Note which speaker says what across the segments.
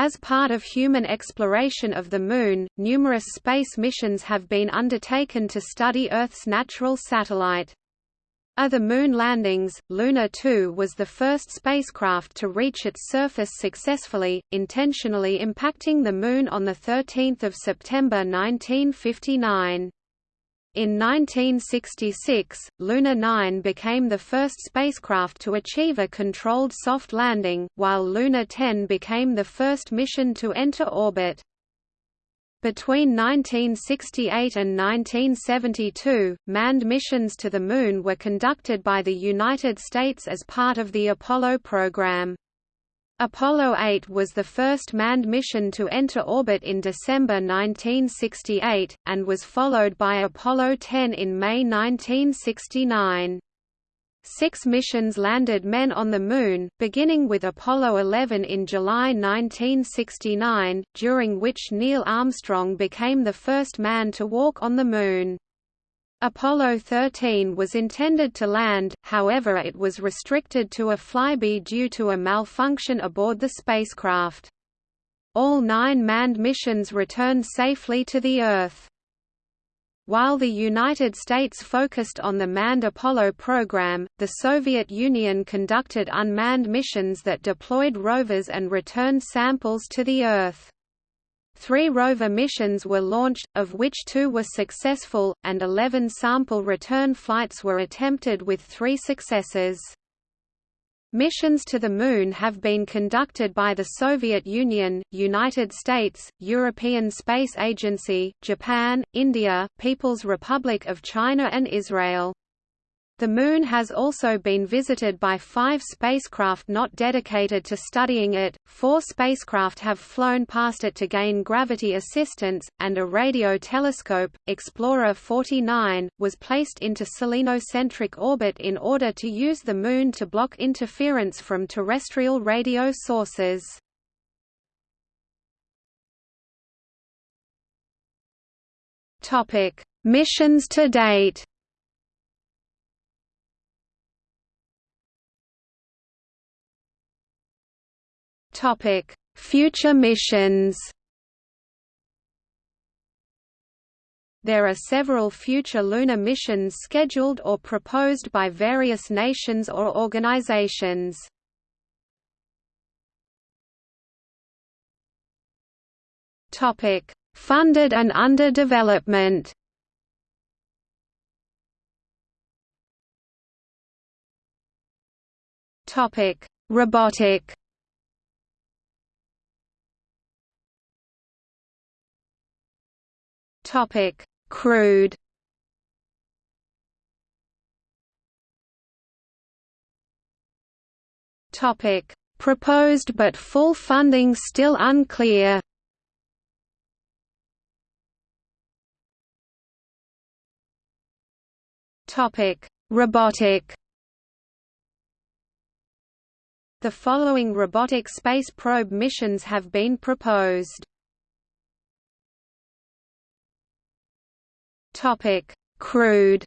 Speaker 1: As part of human exploration of the Moon, numerous space missions have been undertaken to study Earth's natural satellite. Other moon landings, Luna 2 was the first spacecraft to reach its surface successfully, intentionally impacting the Moon on 13 September 1959. In 1966, Luna 9 became the first spacecraft to achieve a controlled soft landing, while Luna 10 became the first mission to enter orbit. Between 1968 and 1972, manned missions to the Moon were conducted by the United States as part of the Apollo program. Apollo 8 was the first manned mission to enter orbit in December 1968, and was followed by Apollo 10 in May 1969. Six missions landed men on the Moon, beginning with Apollo 11 in July 1969, during which Neil Armstrong became the first man to walk on the Moon. Apollo 13 was intended to land, however it was restricted to a flyby due to a malfunction aboard the spacecraft. All nine manned missions returned safely to the Earth. While the United States focused on the manned Apollo program, the Soviet Union conducted unmanned missions that deployed rovers and returned samples to the Earth. Three rover missions were launched, of which two were successful, and 11 sample return flights were attempted with three successes. Missions to the Moon have been conducted by the Soviet Union, United States, European Space Agency, Japan, India, People's Republic of China and Israel. The Moon has also been visited by five spacecraft not dedicated to studying it, four spacecraft have flown past it to gain gravity assistance, and a radio telescope, Explorer 49, was placed into selenocentric orbit in order to use the Moon to block interference from terrestrial radio sources. Missions to date Topic: Future missions. There are several future lunar missions scheduled or proposed by various nations or organizations. Topic: Funded and under development. Topic: Robotic Topic: Crewed. Topic: Proposed but full funding still unclear. Topic: Robotic. The following robotic space probe missions have been proposed. Topic: Crewed.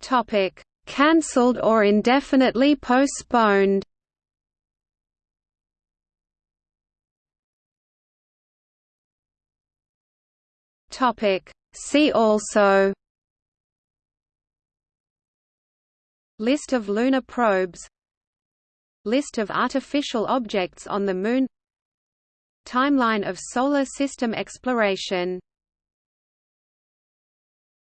Speaker 1: Topic: Cancelled or indefinitely postponed. Topic: See also. List of lunar probes List of artificial objects on the Moon Timeline of Solar System exploration